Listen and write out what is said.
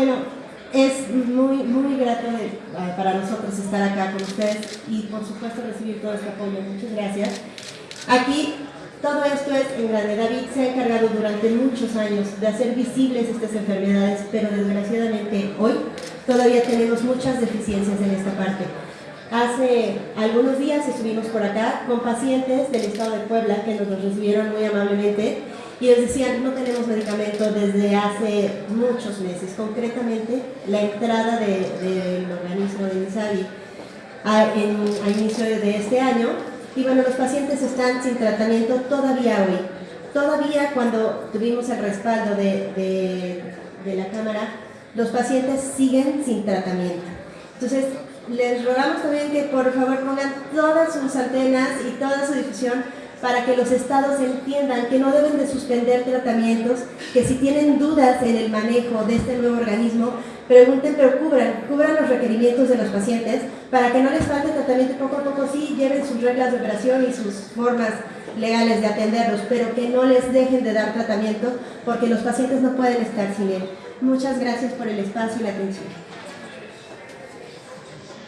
bueno, es muy, muy grato para nosotros estar acá con ustedes y por supuesto recibir todo este apoyo. Muchas gracias. Aquí todo esto es en grande. David se ha encargado durante muchos años de hacer visibles estas enfermedades, pero desgraciadamente hoy todavía tenemos muchas deficiencias en esta parte. Hace algunos días estuvimos por acá con pacientes del estado de Puebla que nos recibieron muy amablemente y nos decían no tenemos medicamento desde hace muchos meses, concretamente la entrada del organismo de Misabi a, a inicio de este año y bueno, los pacientes están sin tratamiento todavía hoy. Todavía cuando tuvimos el respaldo de, de, la Cámara, los pacientes siguen sin tratamiento. Entonces, les rogamos también que por favor pongan todas sus antenas y toda su difusión para que los estados entiendan que no deben de suspender tratamientos, que si tienen dudas en el manejo de este nuevo organismo, pregunten pero cubran, cubran los requerimientos de los pacientes para que no les falte tratamiento poco a poco, sí lleven sus reglas de operación y sus formas legales de atenderlos, pero que no les dejen de dar tratamiento porque los pacientes no pueden estar sin él. Muchas gracias por el espacio y la atención.